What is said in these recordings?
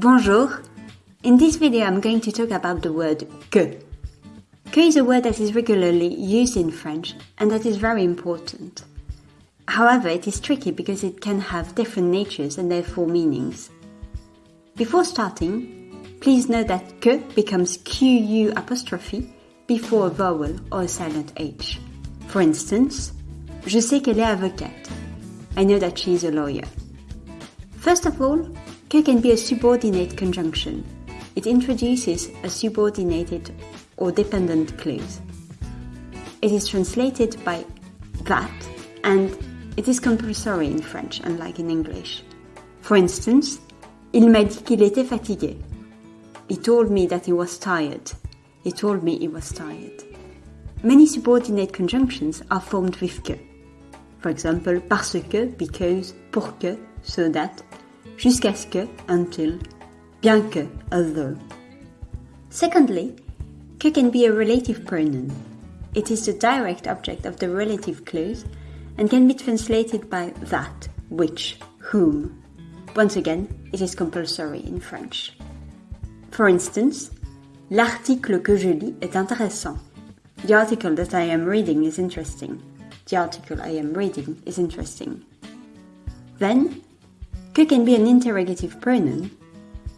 Bonjour! In this video I'm going to talk about the word que. Que is a word that is regularly used in French and that is very important. However, it is tricky because it can have different natures and therefore meanings. Before starting, please note that que becomes QU apostrophe before a vowel or a silent H. For instance, je sais qu'elle est avocate. I know that she is a lawyer. First of all, Que can be a subordinate conjunction. It introduces a subordinated or dependent clause. It is translated by that and it is compulsory in French, unlike in English. For instance, il m'a dit qu'il était fatigué. He told me that he was tired. He told me he was tired. Many subordinate conjunctions are formed with que. For example, parce que, because, pour que, so that, jusqu'à ce que, until, bien que, although. Secondly, que can be a relative pronoun. It is the direct object of the relative clause and can be translated by that, which, whom. Once again, it is compulsory in French. For instance, l'article que je lis est intéressant. The article that I am reading is interesting. The article I am reading is interesting. Then, Que can be an interrogative pronoun,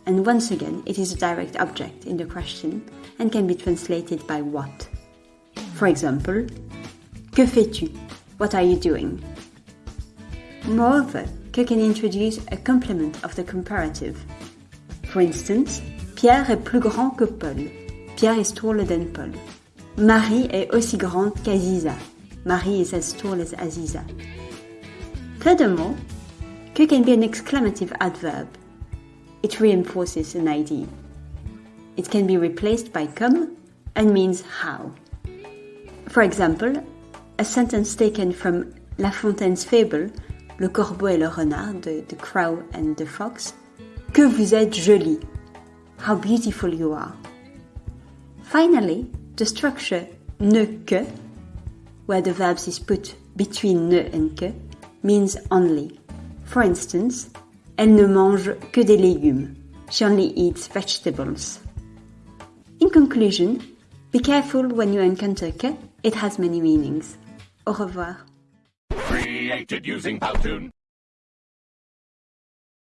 and once again it is a direct object in the question and can be translated by what. For example, Que fais-tu? What are you doing? Moreover, que can introduce a complement of the comparative. For instance, Pierre est plus grand que Paul. Pierre is taller than Paul. Marie est aussi grande qu'Aziza. Marie is as tall as Aziza. Furthermore, Que can be an exclamative adverb. It reinforces an idea. It can be replaced by comme and means how. For example, a sentence taken from La Fontaine's fable, Le corbeau et le renard, the, the crow and the fox, Que vous êtes jolie. How beautiful you are. Finally, the structure ne que, where the verb is put between ne and que, means only. For instance, elle ne mange que des légumes. She only eats vegetables. In conclusion, be careful when you encounter que, it has many meanings. Au revoir. Created using Powtoon.